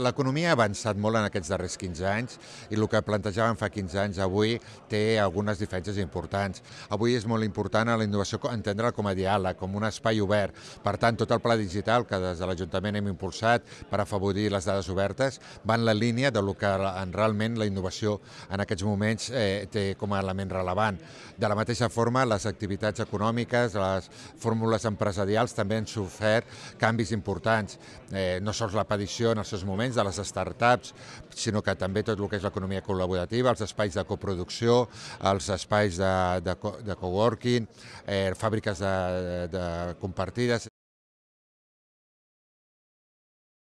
L'economia ha avançat molt en aquests darrers 15 anys i el que plantejàvem fa 15 anys avui té algunes diferències importants. Avui és molt important a la innovació entendre-la com a diàleg, com un espai obert. Per tant, tot el pla digital que des de l'Ajuntament hem impulsat per afavorir les dades obertes va en la línia de lo que realment la innovació en aquests moments eh, té com a element relevant. De la mateixa forma, les activitats econòmiques, les fórmules empresarials també han sofert canvis importants. Eh, no sols la petició en els seus moments moments de les startups, sinó que també tot el que és l'economia col·laborativa, els espais de coproducció, els espais de, de, de coworking, eh, fàbriques de, de compartides.